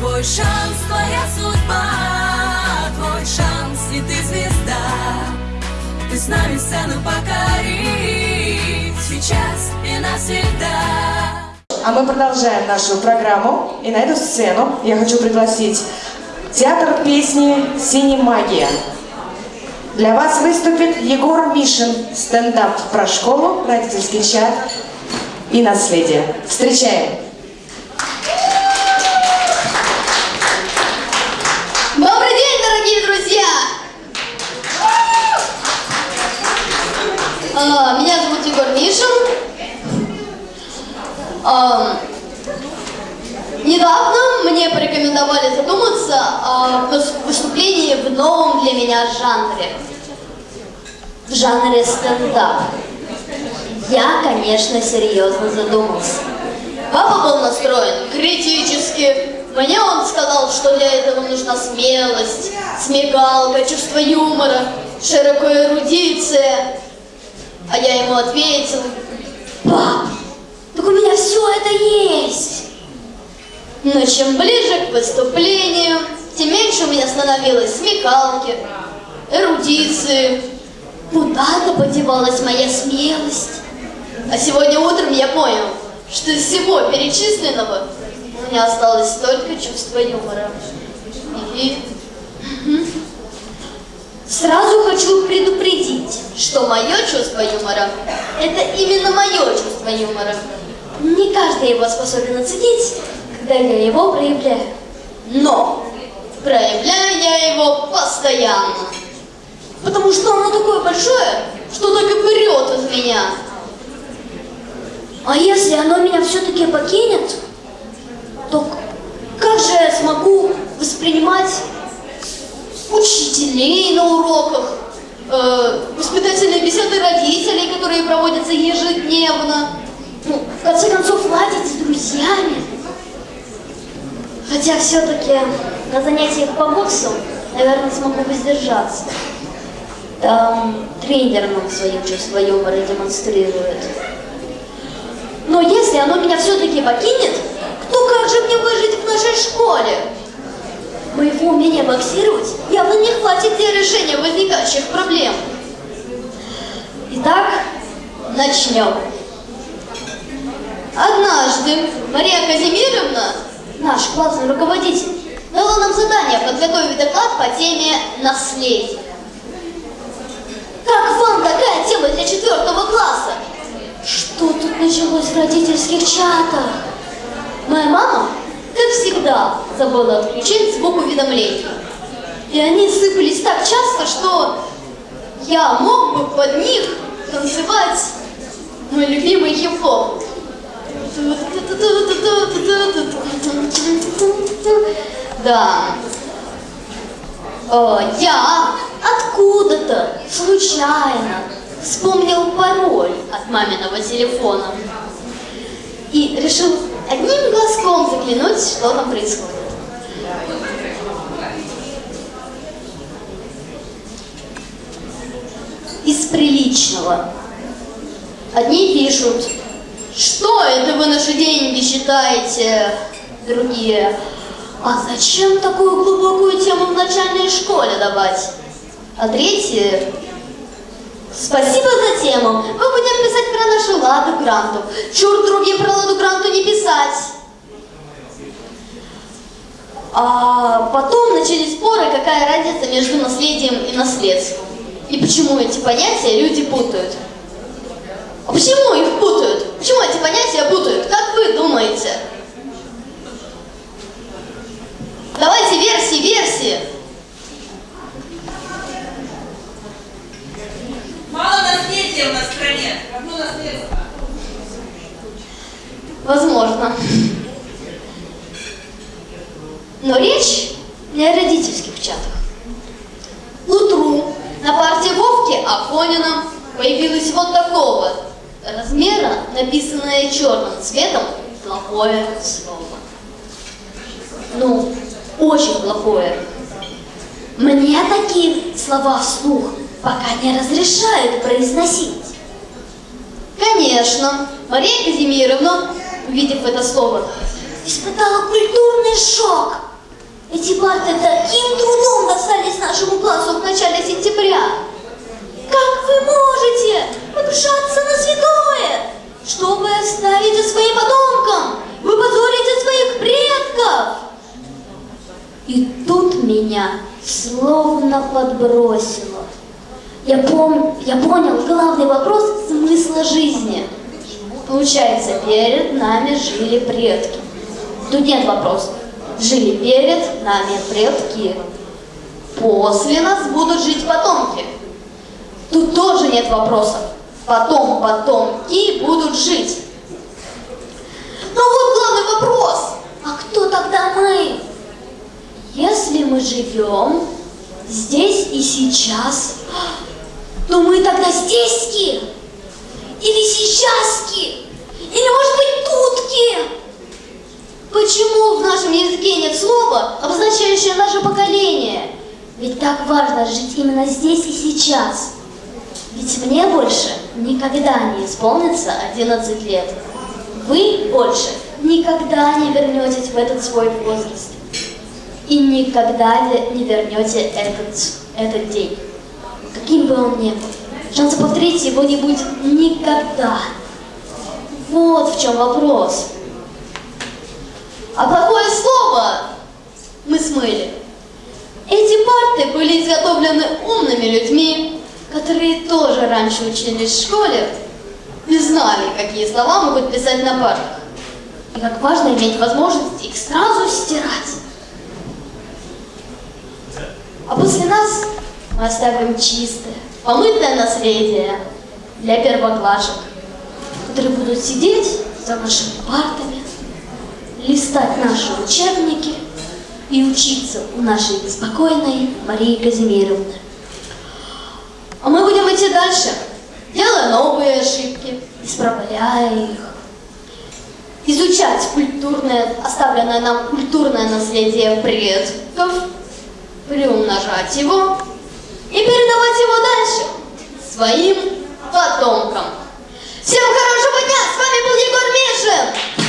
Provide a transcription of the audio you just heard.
Твой шанс, твоя судьба, твой шанс, и ты звезда. Ты с нами сцену покорить сейчас и навсегда. А мы продолжаем нашу программу. И на эту сцену я хочу пригласить театр песни «Синемагия». Для вас выступит Егор Мишин. Стендап про школу, родительский чат и наследие. Встречаем! Добрый день, дорогие друзья! А, Меня зовут Егор Мишин. А, Недавно мне порекомендовали задуматься о выс- выступлении в новом для меня жанре. В жанре стендап. Я, конечно, серьезно задумался. Папа был настроен критически. Мне он сказал, что для этого нужна смелость, смекалка, чувство юмора, широкая эрудиция. А я ему ответил, пап, так у меня все это есть. Но чем ближе к выступлению, тем меньше у меня становилось смекалки, эрудиции. Куда-то подевалась моя смелость. А сегодня утром я понял, что из всего перечисленного у меня осталось только чувство юмора. И... Сразу хочу предупредить, что мое чувство юмора – это именно мое чувство юмора. Не каждый его способен оценить, когда я его проявляю. Но проявляю я его постоянно. Потому что оно такое большое, что так и прет из меня. А если оно меня все-таки покинет, то как же я смогу воспринимать учителей на уроках, э, воспитательные беседы родителей, которые проводятся ежедневно, ну, в конце концов, ладить с друзьями. Хотя все-таки на занятиях по боксу, наверное, смогу воздержаться. Там тренер нам свое чувство юмора демонстрирует. Но если оно меня все-таки покинет, то как же мне выжить в нашей школе? Моего умения боксировать явно не хватит для решения возникающих проблем. Итак, начнем. Однажды Мария Казимировна, наш классный руководитель, дала нам задание подготовить доклад по теме наследия. Как вам такая тема для четвертого класса? Что тут началось в родительских чатах? Моя мама, как всегда, забыла отключить звук уведомлений. И они сыпались так часто, что я мог бы под них танцевать мой любимый хип-хоп. Да. Э, Я откуда-то случайно вспомнил пароль от маминого телефона и решил одним глазком заглянуть, что там происходит. Из приличного. Одни пишут, что это вы наши деньги считаете, другие, а зачем такую глубокую тему в начальной школе давать? А третьи, спасибо за тему, мы будем писать про нашу ладу гранту. Чур другим про ладу гранту не писать. А потом начались споры, какая разница между наследием и наследством. И почему эти понятия люди путают. А почему их путают? Почему эти понятия путают? Как вы думаете? Давайте версии, версии. Мало наследия у нас в стране. Равно наследство. Возможно. Но речь не о родительских чатах. Утру на партии Вовки Афонина появилось вот такого размера, написанное черным цветом, плохое слово. Ну, очень плохое. Мне такие слова вслух пока не разрешают произносить. Конечно, Мария Казимировна, увидев это слово, испытала культурный шок. Эти парты таким трудом достались нашему классу в начале сентября. Как вы можете покушаться на святое? Что вы оставите своим потомкам? Вы позорите своих предков! И тут меня словно подбросило. Я, пом... я понял главный вопрос смысла жизни. Получается, перед нами жили предки. Тут нет вопросов. Жили перед нами предки. После нас будут жить потомки. Тут тоже нет вопросов. Потом потомки будут жить. Но вот главный вопрос. А кто тогда мы? Если мы живем здесь и сейчас, то мы тогда здеськи? Или сейчаски? Или, может быть, тутки? Почему в нашем языке нет слова, обозначающего наше поколение? Ведь так важно жить именно здесь и сейчас. Ведь мне больше никогда не исполнится 11 лет. Вы больше никогда не вернетесь в этот свой возраст. И никогда не вернете этот, этот день. Каким бы он ни был. Шанса повторить его не будет никогда. Вот в чем вопрос. А плохое слово мы смыли. Эти парты были изготовлены умными людьми, которые тоже раньше учились в школе и знали, какие слова могут писать на партах. И как важно иметь возможность их сразу стирать. А после нас мы оставим чистое, помытое наследие для первоклашек, которые будут сидеть за нашими партами, листать наши учебники и учиться у нашей спокойной Марии Казимировны. А мы будем идти дальше, делая новые ошибки, исправляя их, изучать культурное, оставленное нам культурное наследие предков, приумножать его и передавать его дальше своим потомкам. Всем хорошего дня! С вами был Егор Мишин!